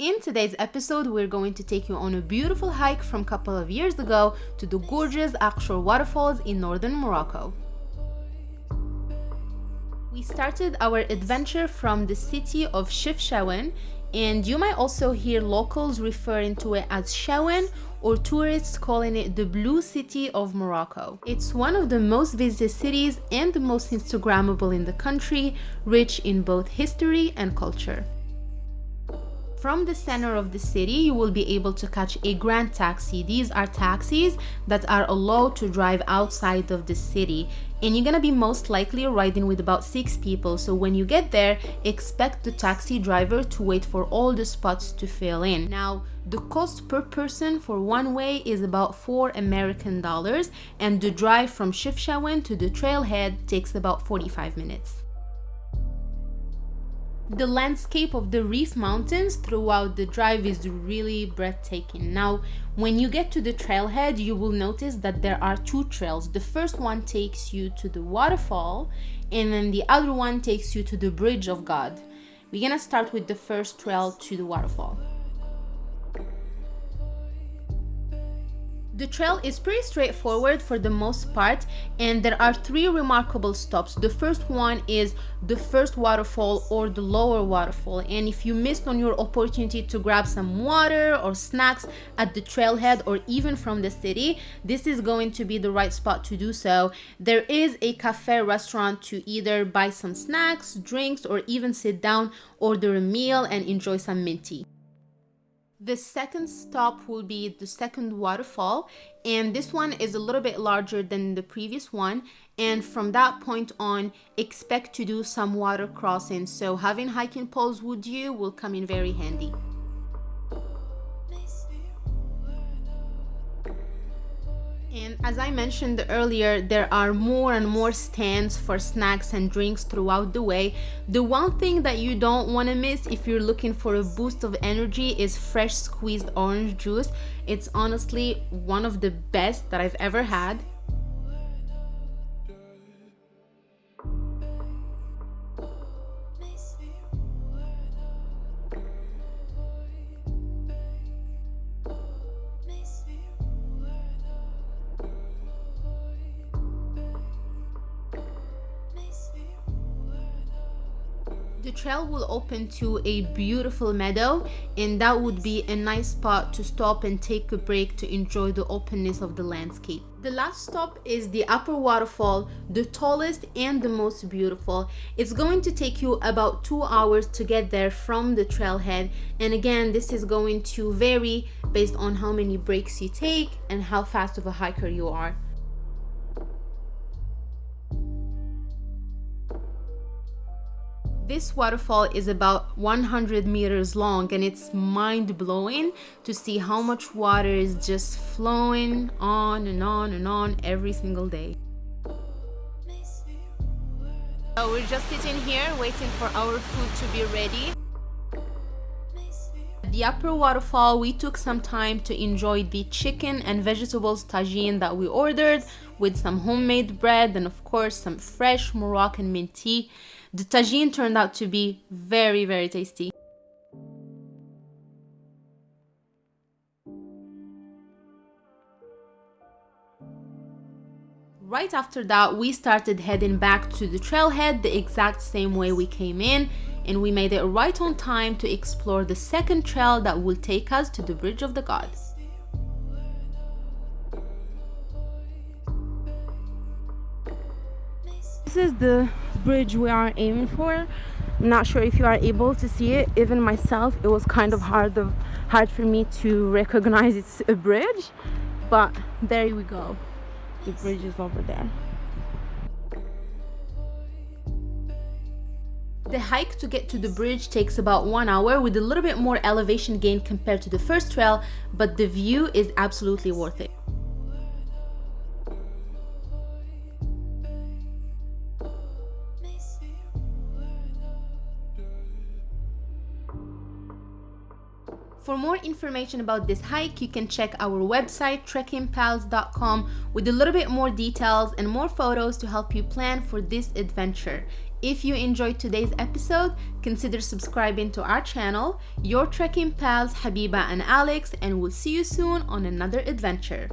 In today's episode, we're going to take you on a beautiful hike from a couple of years ago to the gorgeous Akchour waterfalls in northern Morocco. We started our adventure from the city of Chefchaouen and you might also hear locals referring to it as Chaouen or tourists calling it the blue city of Morocco. It's one of the most visited cities and the most Instagrammable in the country, rich in both history and culture. From the center of the city, you will be able to catch a grand taxi. These are taxis that are allowed to drive outside of the city. And you're gonna be most likely riding with about six people. So when you get there, expect the taxi driver to wait for all the spots to fill in. Now, the cost per person for one way is about four American dollars and the drive from Chefchaouen to the trailhead takes about 45 minutes. The landscape of the Rif Mountains throughout the drive is really breathtaking. Now, when you get to the trailhead, you will notice that there are two trails. The first one takes you to the waterfall, and then the other one takes you to the Bridge of God. We're gonna start with the first trail to the waterfall. The trail is pretty straightforward for the most part and there are three remarkable stops. The first one is the first waterfall or the lower waterfall and if you missed on your opportunity to grab some water or snacks at the trailhead or even from the city, this is going to be the right spot to do so. There is a cafe restaurant to either buy some snacks, drinks or even sit down, order a meal and enjoy some mint tea. The second stop will be the second waterfall and this one is a little bit larger than the previous one and from that point on expect to do some water crossing so having hiking poles with you will come in very handy. And as I mentioned earlier, there are more and more stands for snacks and drinks throughout the way. The one thing that you don't want to miss if you're looking for a boost of energy is fresh squeezed orange juice. It's honestly one of the best that I've ever had. The trail will open to a beautiful meadow and that would be a nice spot to stop and take a break to enjoy the openness of the landscape. The last stop is the upper waterfall, the tallest and the most beautiful. It's going to take you about two hours to get there from the trailhead and again this is going to vary based on how many breaks you take and how fast of a hiker you are. This waterfall is about 100 meters long and it's mind-blowing to see how much water is just flowing on and on and on every single day. We're just sitting here waiting for our food to be ready. At the upper waterfall, we took some time to enjoy the chicken and vegetables tagine that we ordered with some homemade bread and of course some fresh Moroccan mint tea. The tagine turned out to be very, very tasty. Right after that, we started heading back to the trailhead the exact same way we came in and we made it right on time to explore the second trail that will take us to the Bridge of the Gods. This is the bridge we are aiming for. I'm not sure if you are able to see it. Even myself, it was kind of hard, of, hard for me to recognize it's a bridge. But there we go. The bridge is over there. The hike to get to the bridge takes about one hour with a little bit more elevation gain compared to the first trail, but the view is absolutely worth it. For more information about this hike, you can check our website trekkingpals.com with a little bit more details and more photos to help you plan for this adventure. If you enjoyed today's episode, consider subscribing to our channel. Your trekking pals Habiba and Alex, and we'll see you soon on another adventure.